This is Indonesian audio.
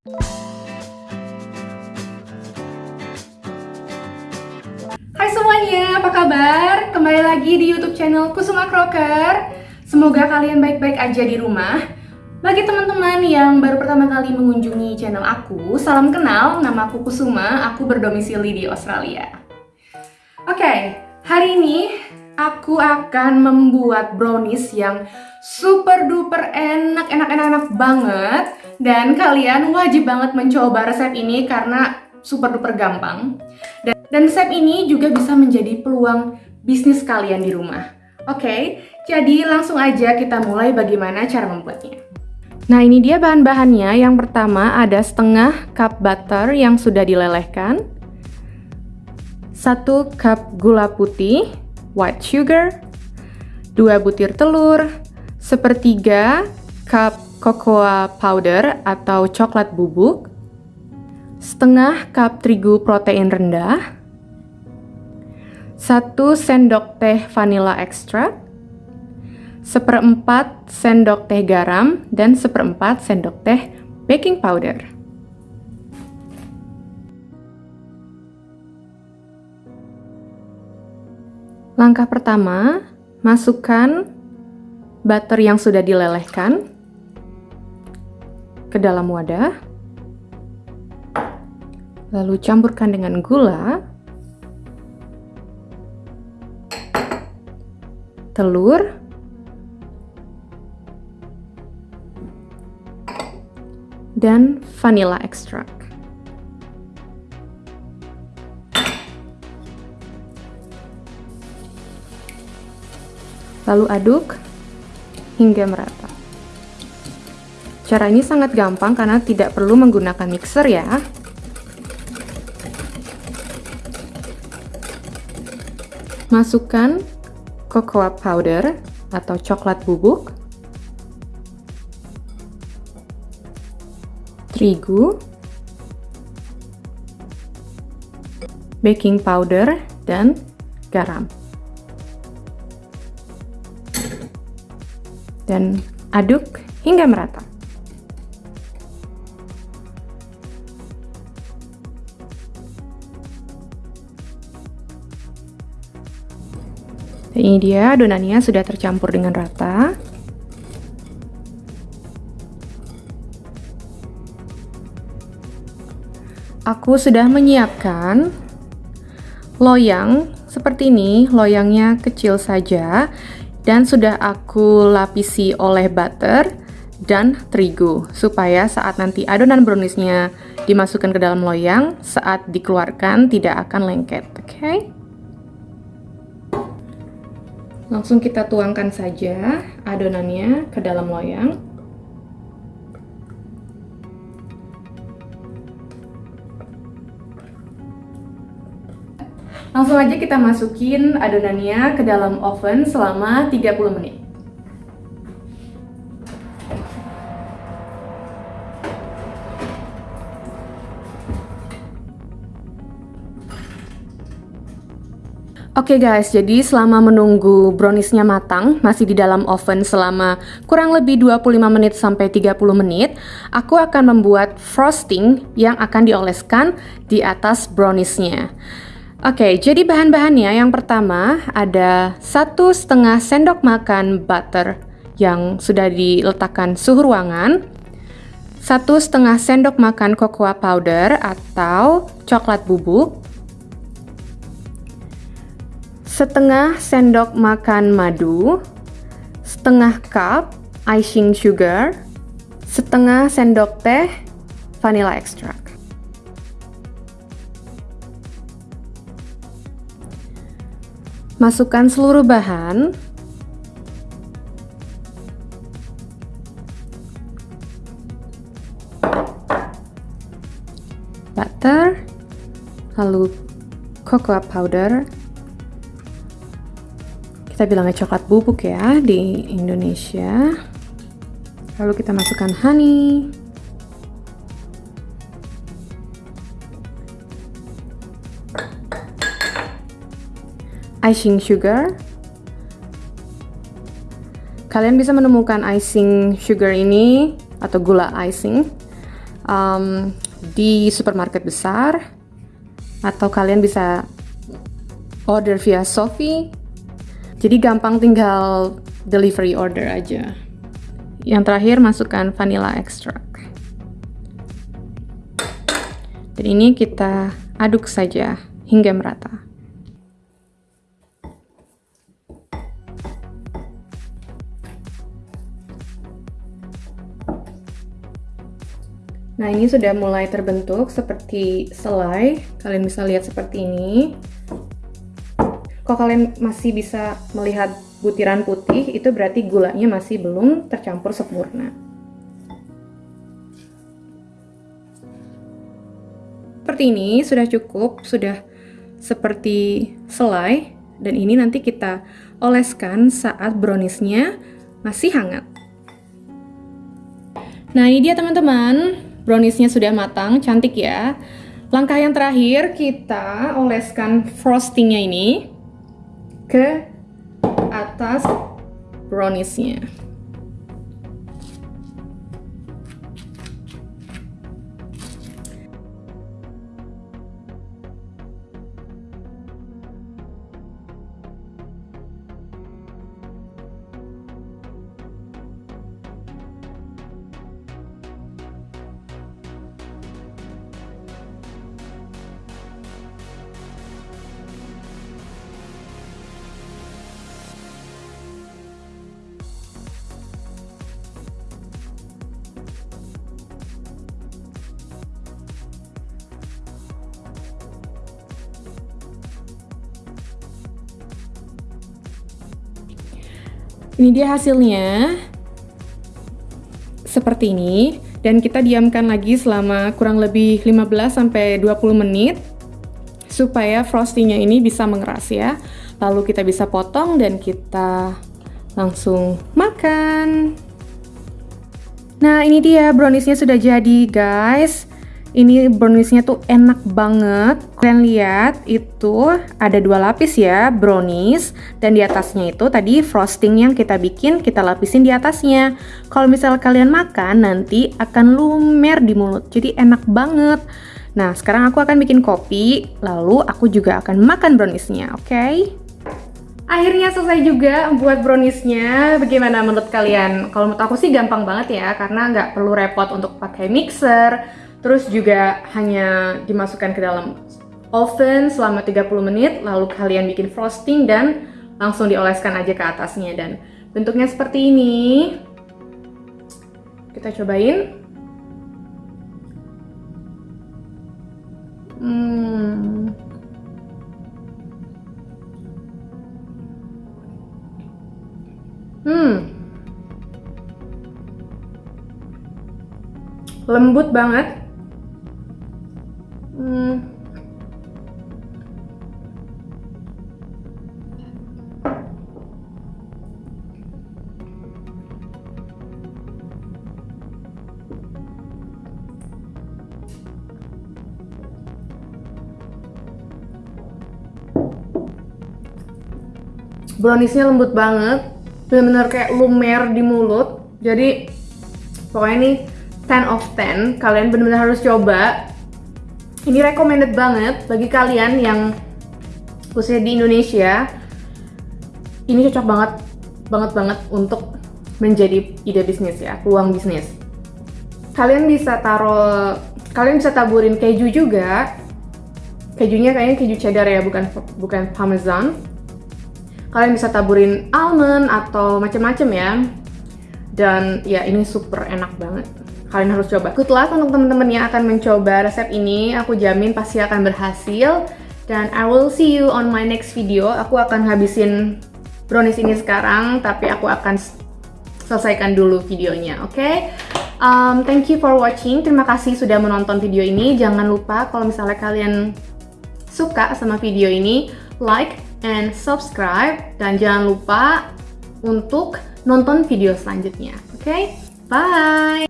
Hai semuanya, apa kabar? Kembali lagi di YouTube channel Kusuma Crocker. Semoga kalian baik-baik aja di rumah. Bagi teman-teman yang baru pertama kali mengunjungi channel aku, salam kenal, nama aku Kusuma, aku berdomisili di Australia. Oke, hari ini aku akan membuat brownies yang super duper enak, enak, enak, enak banget. Dan kalian wajib banget mencoba resep ini karena super duper gampang. Dan, dan resep ini juga bisa menjadi peluang bisnis kalian di rumah. Oke, jadi langsung aja kita mulai bagaimana cara membuatnya. Nah ini dia bahan-bahannya. Yang pertama ada setengah cup butter yang sudah dilelehkan. Satu cup gula putih, white sugar. Dua butir telur. Sepertiga cup cocoa powder atau coklat bubuk, setengah cup terigu protein rendah, satu sendok teh vanilla extract, seperempat sendok teh garam, dan seperempat sendok teh baking powder. Langkah pertama, masukkan butter yang sudah dilelehkan ke dalam wadah. Lalu campurkan dengan gula, telur, dan vanilla extract. Lalu aduk hingga merata. Cara ini sangat gampang karena tidak perlu menggunakan mixer ya. Masukkan cocoa powder atau coklat bubuk, terigu, baking powder, dan garam. Dan aduk hingga merata. Dan ini dia adonannya sudah tercampur dengan rata. Aku sudah menyiapkan loyang seperti ini, loyangnya kecil saja dan sudah aku lapisi oleh butter dan terigu supaya saat nanti adonan browniesnya dimasukkan ke dalam loyang saat dikeluarkan tidak akan lengket oke okay? Langsung kita tuangkan saja adonannya ke dalam loyang. Langsung aja kita masukin adonannya ke dalam oven selama 30 menit. Oke okay guys, jadi selama menunggu browniesnya matang, masih di dalam oven selama kurang lebih 25 menit sampai 30 menit, aku akan membuat frosting yang akan dioleskan di atas browniesnya. Oke, okay, jadi bahan-bahannya yang pertama ada satu setengah sendok makan butter yang sudah diletakkan suhu ruangan, satu setengah sendok makan cocoa powder atau coklat bubuk, setengah sendok makan madu, setengah cup icing sugar, setengah sendok teh vanilla extract. Masukkan seluruh bahan. Butter, lalu cocoa powder, kita bilangnya coklat bubuk ya di Indonesia. Lalu kita masukkan honey icing sugar kalian bisa menemukan icing sugar ini atau gula icing um, di supermarket besar atau kalian bisa order via Shopee. Jadi gampang tinggal delivery order aja. Yang terakhir masukkan vanilla extract. Dan ini kita aduk saja hingga merata. Nah ini sudah mulai terbentuk seperti selai, kalian bisa lihat seperti ini. Kalau kalian masih bisa melihat butiran putih, itu berarti gulanya masih belum tercampur sempurna. Seperti ini sudah cukup, sudah seperti selai, dan ini nanti kita oleskan saat browniesnya masih hangat. Nah ini dia teman-teman, browniesnya sudah matang, cantik ya. Langkah yang terakhir kita oleskan frostingnya ini ke atas browniesnya. Ini dia hasilnya. Seperti ini. Dan kita diamkan lagi selama kurang lebih 15 20 menit supaya frostingnya ini bisa mengeras ya. Lalu kita bisa potong dan kita langsung makan. Nah, ini dia browniesnya sudah jadi, guys. Ini browniesnya tuh enak banget. Kalian lihat itu ada dua lapis ya brownies dan di atasnya itu tadi frosting yang kita bikin kita lapisin di atasnya. Kalau misal kalian makan nanti akan lumer di mulut. Jadi enak banget. Nah, sekarang aku akan bikin kopi, lalu aku juga akan makan browniesnya, oke? Okay? Akhirnya selesai juga buat browniesnya. Bagaimana menurut kalian? Kalau menurut aku sih gampang banget ya, karena nggak perlu repot untuk pakai mixer, Terus juga hanya dimasukkan ke dalam oven selama 30 menit, lalu kalian bikin frosting dan langsung dioleskan aja ke atasnya dan bentuknya seperti ini. Kita cobain. Hmm. Hmm. Lembut banget. Hmm. Browniesnya lembut banget, benar-benar kayak lumer di mulut. Jadi pokoknya ini 10 of 10. Kalian benar-benar harus coba ini recommended banget bagi kalian yang khususnya di Indonesia. Ini cocok banget banget banget untuk menjadi ide bisnis ya, peluang bisnis. Kalian bisa taruh kalian bisa taburin keju juga. Kejunya kayaknya keju cheddar ya, bukan bukan parmesan. Kalian bisa taburin almond atau macam-macam ya. Dan ya ini super enak banget kalian harus coba. Good luck untuk teman-teman yang akan mencoba resep ini. Aku jamin pasti akan berhasil. Dan I will see you on my next video. Aku akan habisin brownies ini sekarang, tapi aku akan selesaikan dulu videonya, oke? Okay? Um, thank you for watching. Terima kasih sudah menonton video ini. Jangan lupa kalau misalnya kalian suka sama video ini, like and subscribe. Dan jangan lupa untuk nonton video selanjutnya, oke? Okay? Bye!